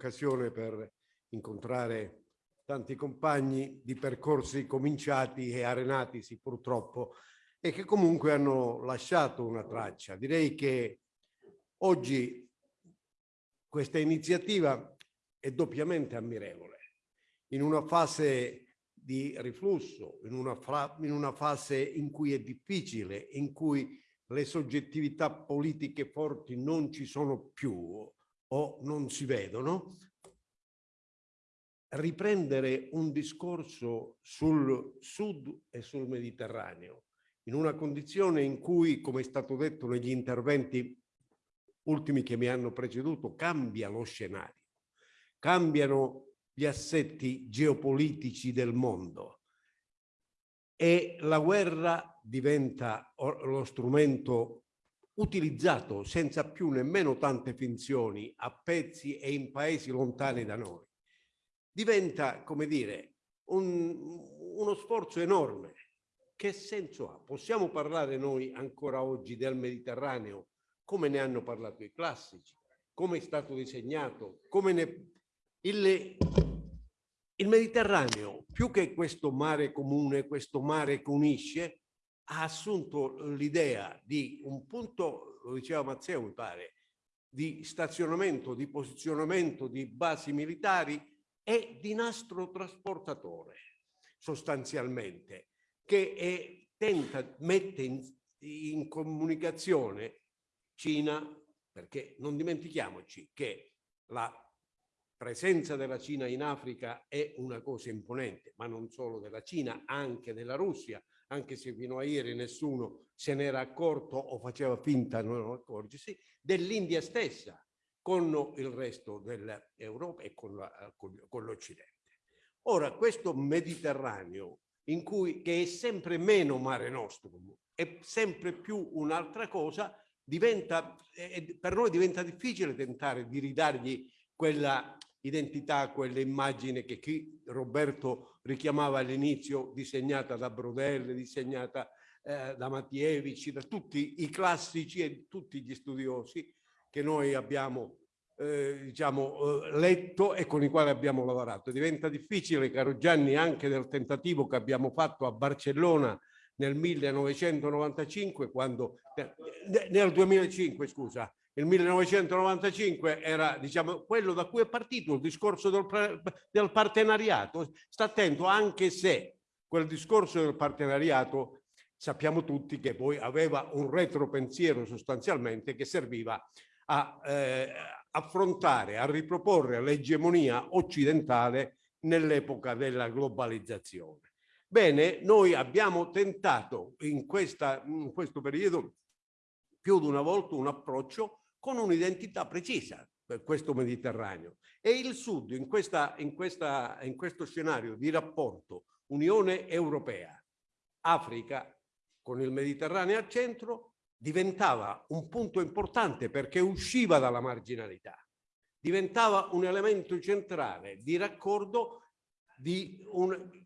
occasione per incontrare tanti compagni di percorsi cominciati e arenatisi purtroppo e che comunque hanno lasciato una traccia. Direi che oggi questa iniziativa è doppiamente ammirevole. In una fase di riflusso, in una, in una fase in cui è difficile, in cui le soggettività politiche forti non ci sono più o non si vedono, riprendere un discorso sul sud e sul Mediterraneo in una condizione in cui, come è stato detto negli interventi ultimi che mi hanno preceduto, cambia lo scenario, cambiano gli assetti geopolitici del mondo e la guerra diventa lo strumento utilizzato senza più nemmeno tante finzioni a pezzi e in paesi lontani da noi. Diventa, come dire, un, uno sforzo enorme. Che senso ha? Possiamo parlare noi ancora oggi del Mediterraneo come ne hanno parlato i classici, come è stato disegnato, come ne... Il, il Mediterraneo, più che questo mare comune, questo mare che unisce, ha assunto l'idea di un punto, lo diceva Mazzeo mi pare, di stazionamento, di posizionamento di basi militari e di nastro trasportatore, sostanzialmente, che è, tenta, mette in, in comunicazione Cina, perché non dimentichiamoci che la presenza della Cina in Africa è una cosa imponente, ma non solo della Cina, anche della Russia, anche se fino a ieri nessuno se n'era accorto o faceva finta di non accorgersi, dell'India stessa con il resto dell'Europa e con l'Occidente. Ora, questo Mediterraneo, cui, che è sempre meno mare nostrum, è sempre più un'altra cosa, diventa, eh, per noi diventa difficile tentare di ridargli quella identità, quell'immagine che chi Roberto richiamava all'inizio, disegnata da Brodelle, disegnata eh, da Mattievich, da tutti i classici e tutti gli studiosi che noi abbiamo eh, diciamo, eh, letto e con i quali abbiamo lavorato. Diventa difficile, caro Gianni, anche del tentativo che abbiamo fatto a Barcellona nel 1995, quando, nel 2005 scusa, il 1995 era diciamo, quello da cui è partito il discorso del, del partenariato. Sta attento anche se quel discorso del partenariato sappiamo tutti che poi aveva un retropensiero sostanzialmente che serviva a eh, affrontare, a riproporre l'egemonia occidentale nell'epoca della globalizzazione. Bene, noi abbiamo tentato in, questa, in questo periodo più di una volta un approccio con un'identità precisa per questo Mediterraneo. E il Sud in, questa, in, questa, in questo scenario di rapporto Unione Europea, Africa con il Mediterraneo al centro diventava un punto importante perché usciva dalla marginalità, diventava un elemento centrale di raccordo di un,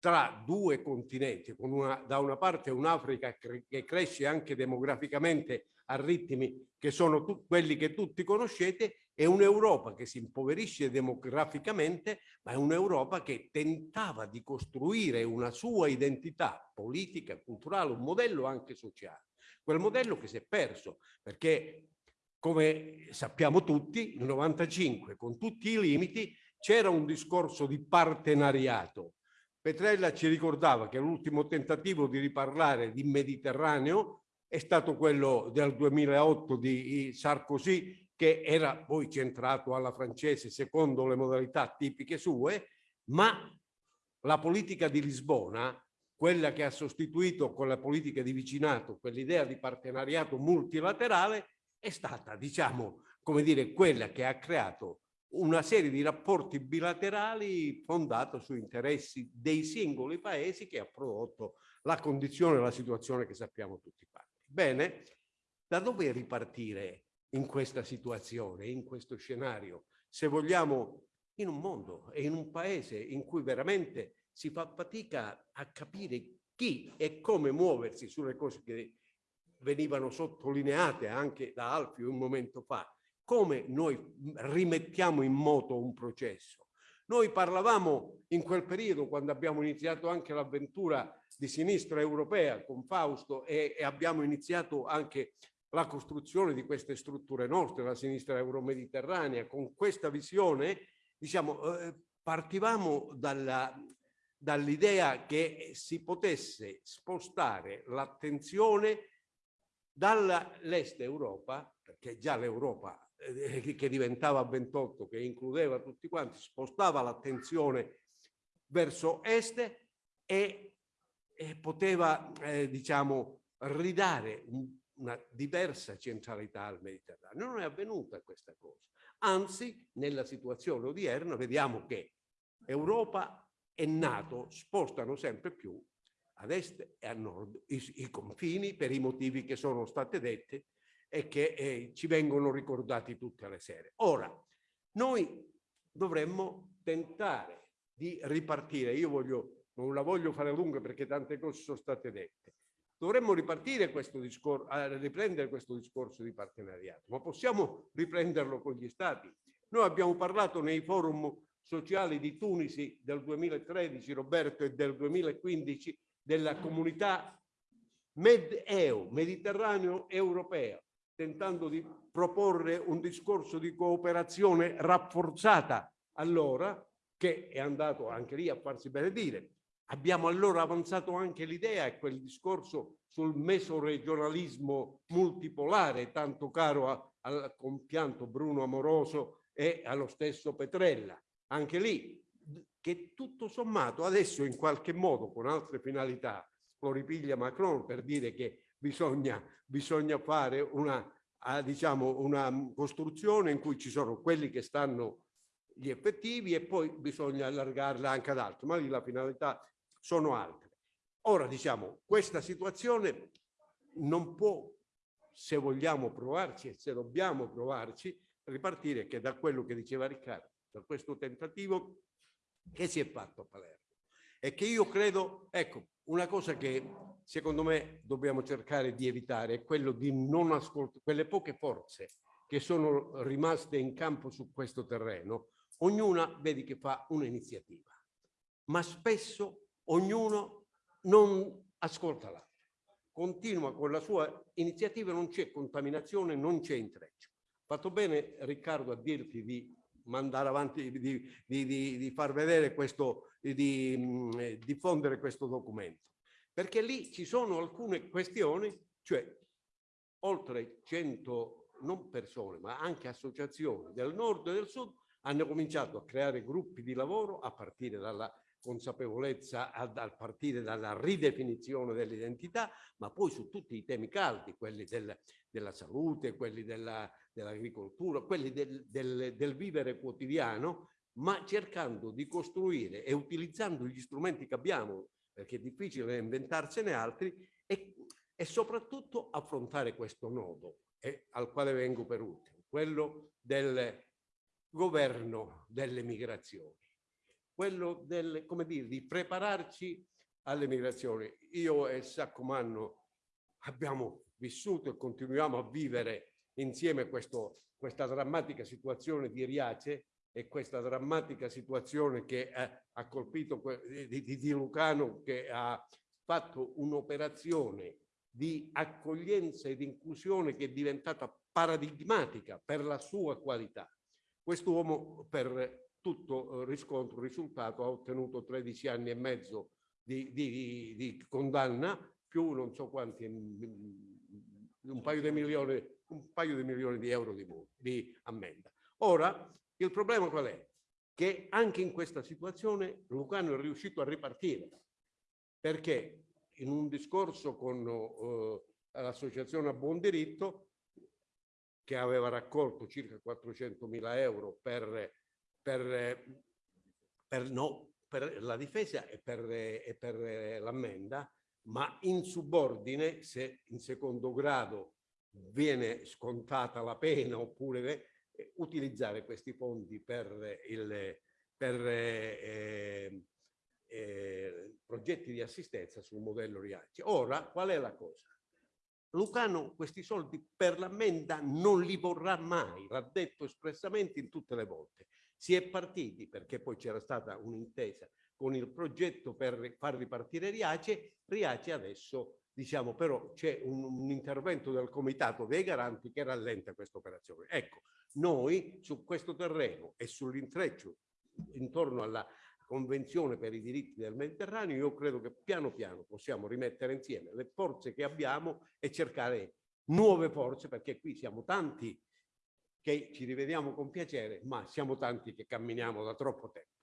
tra due continenti, con una, da una parte un'Africa che cresce anche demograficamente a ritmi che sono quelli che tutti conoscete e un'Europa che si impoverisce demograficamente, ma è un'Europa che tentava di costruire una sua identità politica, culturale, un modello anche sociale. Quel modello che si è perso perché, come sappiamo tutti, nel 95, con tutti i limiti, c'era un discorso di partenariato Petrella ci ricordava che l'ultimo tentativo di riparlare di Mediterraneo è stato quello del 2008 di Sarkozy, che era poi centrato alla francese secondo le modalità tipiche sue, ma la politica di Lisbona, quella che ha sostituito con la politica di vicinato quell'idea di partenariato multilaterale, è stata, diciamo, come dire, quella che ha creato una serie di rapporti bilaterali fondato su interessi dei singoli paesi che ha prodotto la condizione e la situazione che sappiamo tutti quanti. Bene, da dove ripartire in questa situazione, in questo scenario, se vogliamo in un mondo e in un paese in cui veramente si fa fatica a capire chi e come muoversi sulle cose che venivano sottolineate anche da Alfio un momento fa, come noi rimettiamo in moto un processo. Noi parlavamo in quel periodo, quando abbiamo iniziato anche l'avventura di sinistra europea con Fausto e, e abbiamo iniziato anche la costruzione di queste strutture nostre, la sinistra euromediterranea, con questa visione, diciamo, eh, partivamo dall'idea dall che si potesse spostare l'attenzione dall'est Europa, perché già l'Europa eh, che diventava 28, che includeva tutti quanti, spostava l'attenzione verso est e, e poteva, eh, diciamo, ridare un, una diversa centralità al Mediterraneo. Non è avvenuta questa cosa. Anzi, nella situazione odierna vediamo che Europa e Nato spostano sempre più ad est e a nord i, i confini per i motivi che sono stati detti e che eh, ci vengono ricordati tutte le sere. Ora, noi dovremmo tentare di ripartire, io voglio, non la voglio fare lunga perché tante cose sono state dette, dovremmo ripartire questo discorso, riprendere questo discorso di partenariato, ma possiamo riprenderlo con gli stati. Noi abbiamo parlato nei forum sociali di Tunisi del 2013, Roberto, e del 2015 della comunità Med-EU, Mediterraneo europea, tentando di proporre un discorso di cooperazione rafforzata allora, che è andato anche lì a farsi benedire. Abbiamo allora avanzato anche l'idea e quel discorso sul mesoregionalismo multipolare, tanto caro al compianto Bruno Amoroso e allo stesso Petrella. Anche lì, che tutto sommato adesso in qualche modo con altre finalità lo ripiglia Macron per dire che bisogna, bisogna fare una, diciamo, una costruzione in cui ci sono quelli che stanno gli effettivi e poi bisogna allargarla anche ad altri, ma lì la finalità sono altre. Ora diciamo, questa situazione non può, se vogliamo provarci e se dobbiamo provarci, ripartire che da quello che diceva Riccardo, da questo tentativo che si è fatto a Palermo. E che io credo, ecco, una cosa che secondo me dobbiamo cercare di evitare è quello di non ascoltare quelle poche forze che sono rimaste in campo su questo terreno, ognuna vedi che fa un'iniziativa, ma spesso ognuno non ascolta l'altro, continua con la sua iniziativa, non c'è contaminazione, non c'è intreccio. Fatto bene Riccardo a dirti di mandare avanti, di, di, di, di far vedere questo, di mh, diffondere questo documento. Perché lì ci sono alcune questioni, cioè oltre 100 non persone, ma anche associazioni del nord e del sud hanno cominciato a creare gruppi di lavoro a partire dalla consapevolezza, a, a partire dalla ridefinizione dell'identità, ma poi su tutti i temi caldi, quelli del, della salute, quelli dell'agricoltura, dell quelli del, del, del vivere quotidiano, ma cercando di costruire e utilizzando gli strumenti che abbiamo perché è difficile inventarsene altri, e, e soprattutto affrontare questo nodo eh, al quale vengo per ultimo, quello del governo delle migrazioni, quello del, come dire, di prepararci alle migrazioni. Io e Saccomanno abbiamo vissuto e continuiamo a vivere insieme questo, questa drammatica situazione di Riace e questa drammatica situazione che eh, ha colpito di, di, di Lucano che ha fatto un'operazione di accoglienza ed inclusione che è diventata paradigmatica per la sua qualità. Quest'uomo per tutto riscontro, risultato, ha ottenuto 13 anni e mezzo di, di, di condanna, più non so quanti, un paio di milioni, paio di, milioni di euro di, ammenda. Ora, il problema qual è? Che anche in questa situazione Lucano è riuscito a ripartire, perché in un discorso con uh, l'associazione a buon diritto, che aveva raccolto circa 400 mila euro per, per, per, no, per la difesa e per, e per l'ammenda, ma in subordine, se in secondo grado viene scontata la pena oppure utilizzare questi fondi per, il, per eh, eh, progetti di assistenza sul modello Riace. Ora, qual è la cosa? Lucano questi soldi per l'ammenda non li vorrà mai, l'ha detto espressamente in tutte le volte. Si è partiti perché poi c'era stata un'intesa con il progetto per far ripartire Riace, Riace adesso diciamo però c'è un, un, intervento del comitato dei garanti che rallenta questa operazione. Ecco, noi su questo terreno e sull'intreccio intorno alla Convenzione per i diritti del Mediterraneo, io credo che piano piano possiamo rimettere insieme le forze che abbiamo e cercare nuove forze, perché qui siamo tanti che ci rivediamo con piacere, ma siamo tanti che camminiamo da troppo tempo.